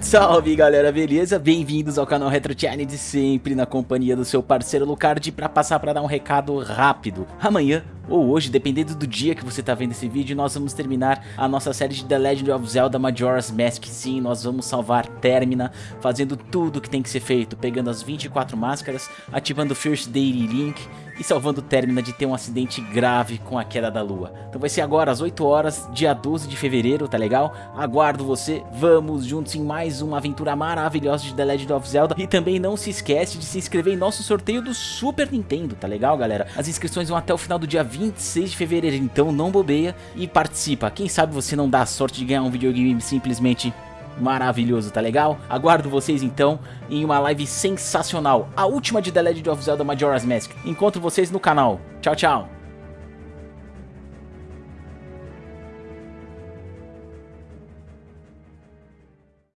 Salve galera, beleza? Bem-vindos ao canal Retro Challenge, sempre na companhia do seu parceiro Lucard para passar para dar um recado rápido. Amanhã ou hoje, dependendo do dia que você está vendo esse vídeo, nós vamos terminar a nossa série de The Legend of Zelda Majora's Mask. Sim, nós vamos salvar Termina, fazendo tudo que tem que ser feito, pegando as 24 máscaras, ativando o First Daily Link e salvando Termina de ter um acidente grave com a queda da lua. Então vai ser agora às 8 horas, dia 12 de fevereiro, tá legal? Aguardo você, vamos juntos em mais uma aventura maravilhosa de The Legend of Zelda. E também não se esquece de se inscrever em nosso sorteio do Super Nintendo, tá legal galera? As inscrições vão até o final do dia 20 26 de fevereiro, então não bobeia e participa. Quem sabe você não dá a sorte de ganhar um videogame simplesmente maravilhoso, tá legal? Aguardo vocês então em uma live sensacional, a última de The Legend of Zelda Majora's Mask. Encontro vocês no canal. Tchau, tchau.